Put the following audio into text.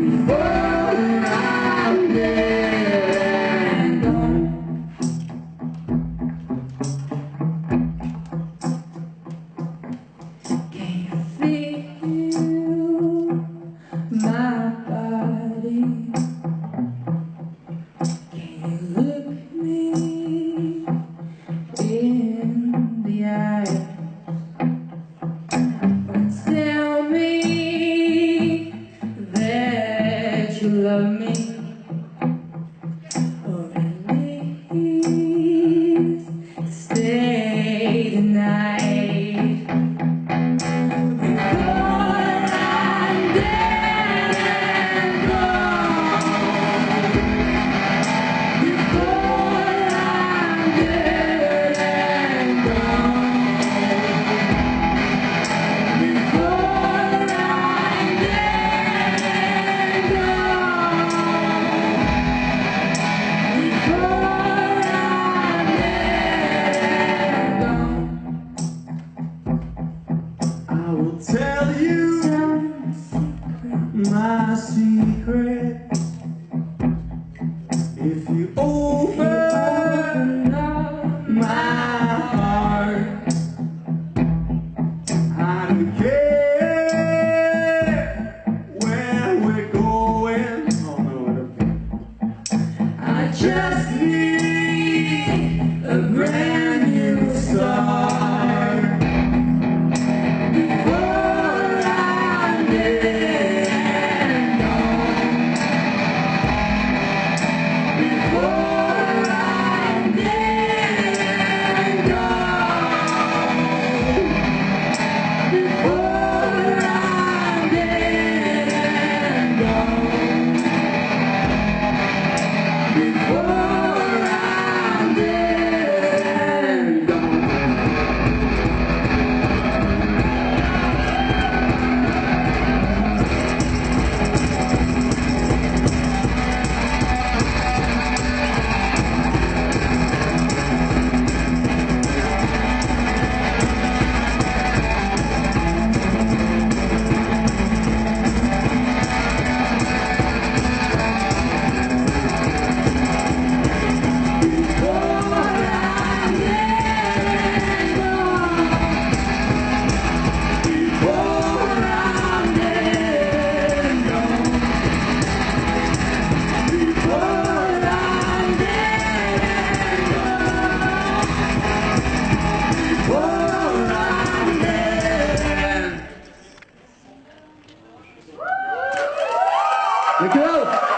Before you love me. Tell you my secret you.